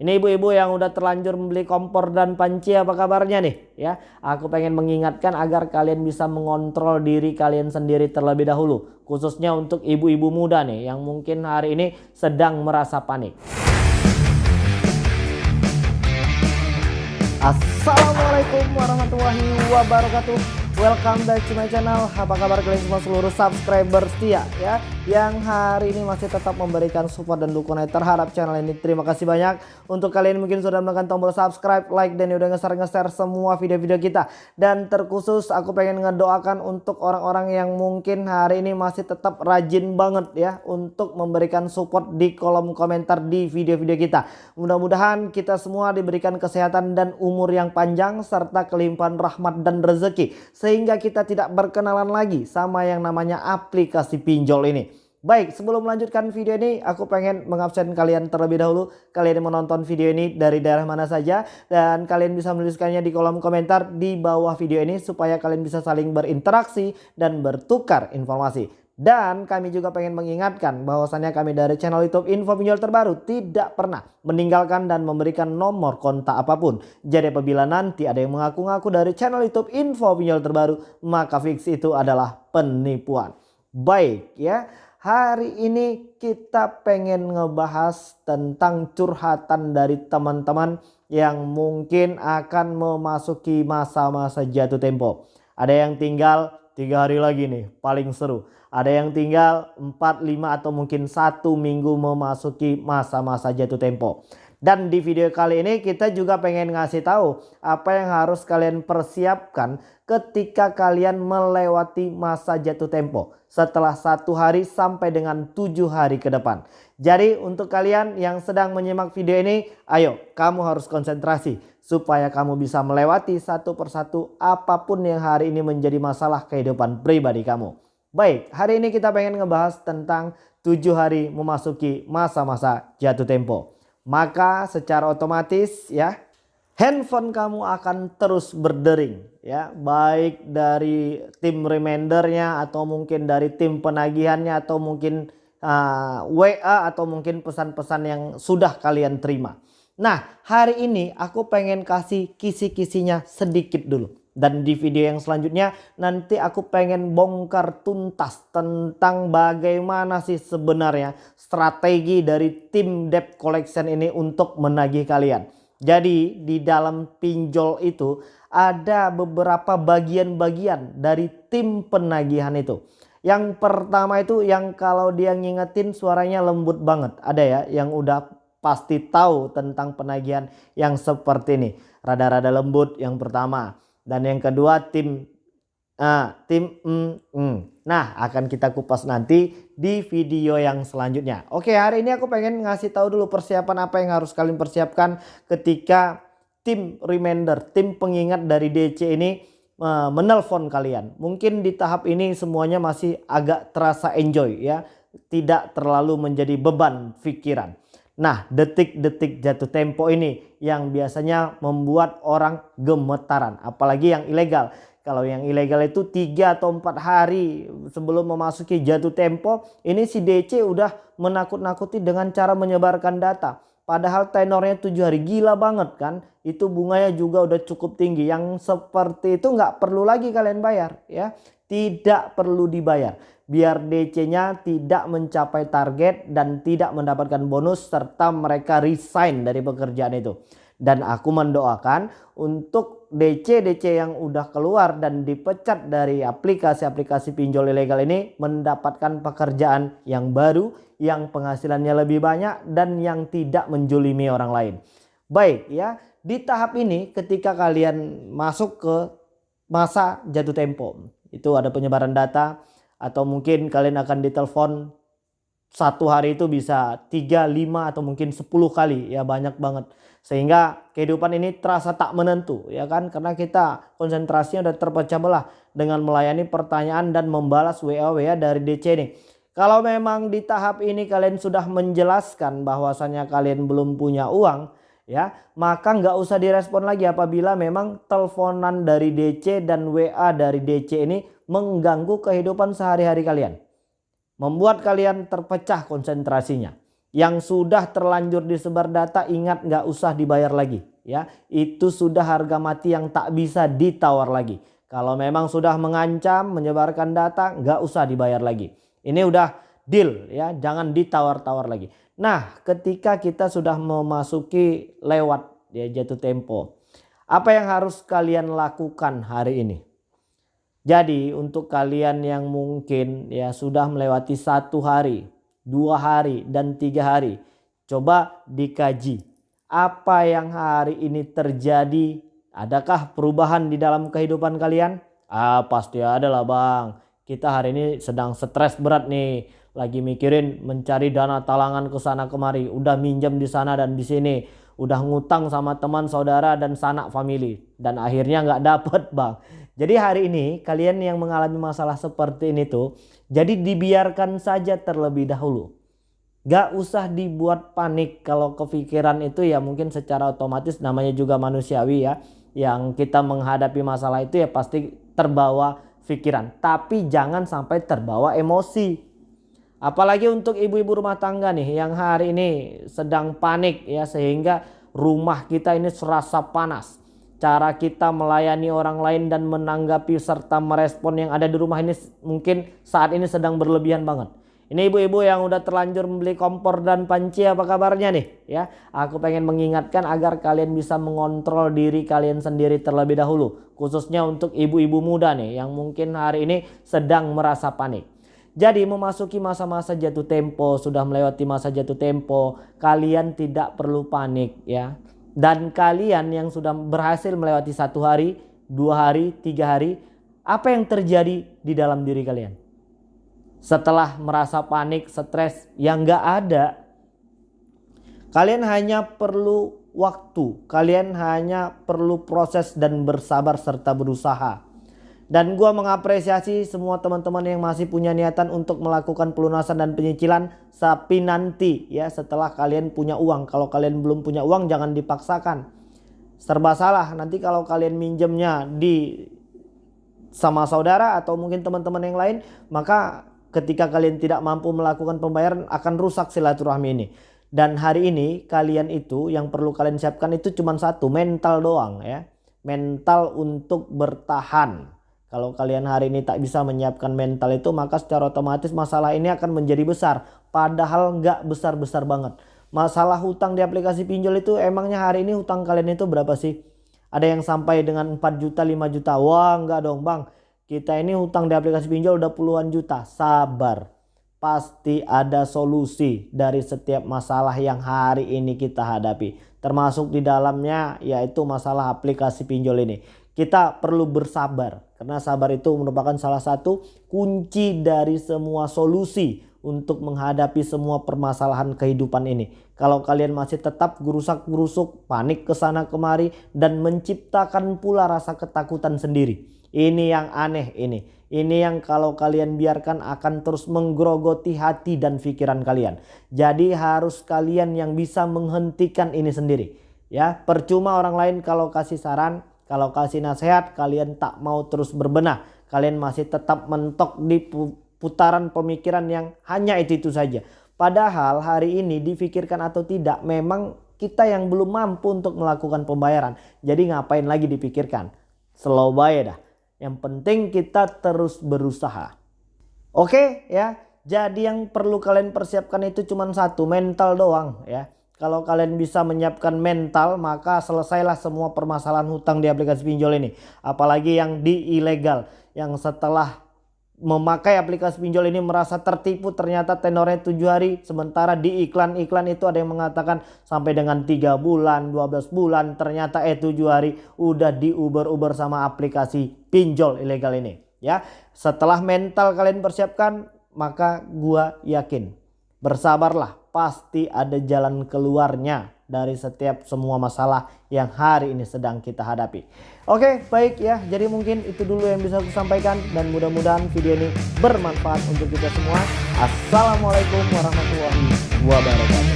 Ini ibu-ibu yang udah terlanjur membeli kompor dan panci apa kabarnya nih ya. Aku pengen mengingatkan agar kalian bisa mengontrol diri kalian sendiri terlebih dahulu. Khususnya untuk ibu-ibu muda nih yang mungkin hari ini sedang merasa panik. Assalamualaikum warahmatullahi wabarakatuh Welcome back to my channel. Apa kabar kalian semua seluruh subscriber setia ya yang hari ini masih tetap memberikan support dan dukungan terhadap channel ini. Terima kasih banyak untuk kalian mungkin sudah menekan tombol subscribe, like dan udah nge-share semua video-video kita. Dan terkhusus aku pengen ngedoakan untuk orang-orang yang mungkin hari ini masih tetap rajin banget ya untuk memberikan support di kolom komentar di video-video kita. Mudah-mudahan kita semua diberikan kesehatan dan umur yang panjang serta kelimpahan rahmat dan rezeki sehingga kita tidak berkenalan lagi sama yang namanya aplikasi pinjol ini. Baik, sebelum melanjutkan video ini, aku pengen mengabsen kalian terlebih dahulu. Kalian yang menonton video ini dari daerah mana saja. Dan kalian bisa menuliskannya di kolom komentar di bawah video ini. Supaya kalian bisa saling berinteraksi dan bertukar informasi. Dan kami juga pengen mengingatkan bahwasannya kami dari channel YouTube Info Pinjol Terbaru tidak pernah meninggalkan dan memberikan nomor kontak apa pun. Jadi apabila nanti ada yang mengaku-ngaku dari channel YouTube Info Pinjol Terbaru, maka fix itu adalah penipuan. Baik ya, hari ini kita pengen ngebahas tentang curhatan dari teman-teman yang mungkin akan memasuki masa-masa jatuh tempo. Ada yang tinggal tiga hari lagi nih paling seru ada yang tinggal 4, 5 atau mungkin satu minggu memasuki masa-masa jatuh tempo. Dan di video kali ini kita juga pengen ngasih tahu apa yang harus kalian persiapkan ketika kalian melewati masa jatuh tempo setelah satu hari sampai dengan tujuh hari ke depan. Jadi untuk kalian yang sedang menyimak video ini, ayo kamu harus konsentrasi supaya kamu bisa melewati satu persatu apa pun yang hari ini menjadi masalah kehidupan pribadi kamu. Baik, hari ini kita pengen ngebahas tentang 7 hari memasuki masa-masa jatuh tempo. Maka secara otomatis ya handphone kamu akan terus berdering ya baik dari tim remindernya atau mungkin dari tim penagihannya atau mungkin uh, ah, WA atau mungkin pesan-pesan yang sudah kalian terima. Nah hari ini aku pengen kasih kisi-kisinya sedikit dulu. Dan di video yang selanjutnya nanti aku pengen bongkar tuntas tentang bagaimana sih sebenarnya strategi dari tim debt collection ini untuk menagih kalian. Jadi di dalam pinjol itu ada beberapa bagian-bagian dari tim penagihan itu. Yang pertama itu yang kalau dia ngingetin suaranya lembut banget. Ada ya yang udah pasti tahu tentang penagihan yang seperti ini. Rada-rada lembut yang pertama. Dan yang kedua tim uh, tim mm, mm. Nah akan kita kupas nanti di video yang selanjutnya. Oke hari ini aku pengen ngasih tahu dulu persiapan apa yang harus kalian persiapkan ketika tim reminder, tim pengingat dari DC ini uh, menelpon kalian. Mungkin di tahap ini semuanya masih agak terasa enjoy ya. Tidak terlalu menjadi beban pikiran. Nah detik-detik jatuh tempo ini yang biasanya membuat orang gemetaran. Apalagi yang ilegal. Kalau yang ilegal itu 3 atau 4 hari sebelum memasuki jatuh tempo. Ini si DC udah menakut-nakuti dengan cara menyebarkan data. Padahal tenornya 7 hari gila banget kan. Itu bunganya juga udah cukup tinggi. Yang seperti itu nggak perlu lagi kalian bayar ya. Tidak perlu dibayar biar DC-nya tidak mencapai target dan tidak mendapatkan bonus serta mereka resign dari pekerjaan itu. Dan aku mendoakan untuk DC-DC yang udah keluar dan dipecat dari aplikasi-aplikasi pinjol ilegal ini mendapatkan pekerjaan yang baru, yang penghasilannya lebih banyak dan yang tidak menjulimi orang lain. Baik ya, di tahap ini ketika kalian masuk ke masa jatuh tempo, itu ada penyebaran data, atau mungkin kalian akan ditelepon satu hari itu bisa 3, 5 atau mungkin 10 kali. Ya banyak banget. Sehingga kehidupan ini terasa tak menentu ya kan? Karena kita konsentrasinya udah terpecah belah dengan melayani pertanyaan dan membalas WA-WA dari DC nih kalau memang di tahap ini kalian sudah menjelaskan bahwasannya kalian belum punya uang ya maka nggak usah direspon lagi apabila memang teleponan dari DC dan WA dari DC ini mengganggu kehidupan sehari-hari kalian. Membuat kalian terpecah konsentrasinya. Yang sudah terlanjur disebar data ingat nggak usah dibayar lagi ya. Itu sudah harga mati yang tak bisa ditawar lagi. Kalau memang sudah mengancam menyebarkan data nggak usah dibayar lagi. Ini udah deal ya jangan ditawar-tawar lagi. Nah ketika kita sudah memasuki lewat ya jatuh tempo. Apa yang harus kalian lakukan hari ini? Jadi untuk kalian yang mungkin ya sudah melewati satu hari dua hari dan tiga hari. Coba dikaji apa yang hari ini terjadi. Adakah perubahan di dalam kehidupan kalian? Ah pasti ada lah bang. Kita hari ini sedang stres berat nih. Lagi mikirin mencari dana talangan ke sana kemari. Udah minjem di sana dan di sini. Udah ngutang sama teman saudara dan sanak family. Dan akhirnya nggak dapet bang. Jadi hari ini kalian yang mengalami masalah seperti ini tuh jadi dibiarkan saja terlebih dahulu. Gak usah dibuat panik kalau kepikiran itu ya mungkin secara otomatis namanya juga manusiawi ya. Yang kita menghadapi masalah itu ya pasti terbawa pikiran. Tapi jangan sampai terbawa emosi. Apalagi untuk ibu-ibu rumah tangga nih yang hari ini sedang panik ya sehingga rumah kita ini serasa panas cara kita melayani orang lain dan menanggapi serta merespon yang ada di rumah ini mungkin saat ini sedang berlebihan banget. Ini ibu-ibu yang udah terlanjur membeli kompor dan panci apa kabarnya nih ya. Aku pengen mengingatkan agar kalian bisa mengontrol diri kalian sendiri terlebih dahulu. Khususnya untuk ibu-ibu muda nih yang mungkin hari ini sedang merasa panik. Jadi memasuki masa-masa jatuh tempo, sudah melewati masa jatuh tempo, kalian tidak perlu panik ya dan kalian yang sudah berhasil melewati satu hari, dua hari, tiga hari, apa yang terjadi di dalam diri kalian? Setelah merasa panik, stres yang gak ada, kalian hanya perlu waktu, kalian hanya perlu proses dan bersabar serta berusaha. Dan gue mengapresiasi semua teman-teman yang masih punya niatan untuk melakukan pelunasan dan penyicilan sapi nanti ya setelah kalian punya uang. Kalau kalian belum punya uang jangan dipaksakan. Serba salah nanti kalau kalian minjemnya di sama saudara atau mungkin teman-teman yang lain maka ketika kalian tidak mampu melakukan pembayaran akan rusak silaturahmi ini. Dan hari ini kalian itu yang perlu kalian siapkan itu cuma satu mental doang ya. Mental untuk bertahan kalau kalian hari ini tak bisa menyiapkan mental itu maka secara otomatis masalah ini akan menjadi besar. Padahal nggak besar-besar banget. Masalah hutang di aplikasi pinjol itu emangnya hari ini hutang kalian itu berapa sih? Ada yang sampai dengan 4 juta 5 juta. Wah nggak dong bang. Kita ini hutang di aplikasi pinjol udah puluhan juta. Sabar. Pasti ada solusi dari setiap masalah yang hari ini kita hadapi. Termasuk di dalamnya yaitu masalah aplikasi pinjol ini. Kita perlu bersabar karena sabar itu merupakan salah satu kunci dari semua solusi untuk menghadapi semua permasalahan kehidupan ini. Kalau kalian masih tetap gerusak-gerusuk, panik ke sana kemari dan menciptakan pula rasa ketakutan sendiri. Ini yang aneh ini. Ini yang kalau kalian biarkan akan terus menggerogoti hati dan pikiran kalian. Jadi harus kalian yang bisa menghentikan ini sendiri. Ya, percuma orang lain kalau kasih saran, kalau kasih nasihat kalian tak mau terus berbenah. Kalian masih tetap mentok di putaran pemikiran yang hanya itu-itu saja. Padahal hari ini difikirkan atau tidak memang kita yang belum mampu untuk melakukan pembayaran. Jadi ngapain lagi dipikirkan. Slow buy dah. Yang penting kita terus berusaha. Oke ya. Jadi yang perlu kalian persiapkan itu cuma satu mental doang ya. Kalau kalian bisa menyiapkan mental maka selesailah semua permasalahan hutang di aplikasi pinjol ini. Apalagi yang di ilegal. Yang setelah memakai aplikasi pinjol ini merasa tertipu ternyata tenornya 7 hari. Sementara di iklan-iklan itu ada yang mengatakan sampai dengan 3 bulan, 12 bulan. Ternyata eh 7 hari udah di uber-uber sama aplikasi pinjol ilegal ini. Ya, Setelah mental kalian persiapkan maka gua yakin bersabarlah pasti ada jalan keluarnya dari setiap semua masalah yang hari ini sedang kita hadapi. Oke baik ya jadi mungkin itu dulu yang bisa aku sampaikan dan mudah-mudahan video ini bermanfaat untuk kita semua. Assalamualaikum warahmatullahi wabarakatuh.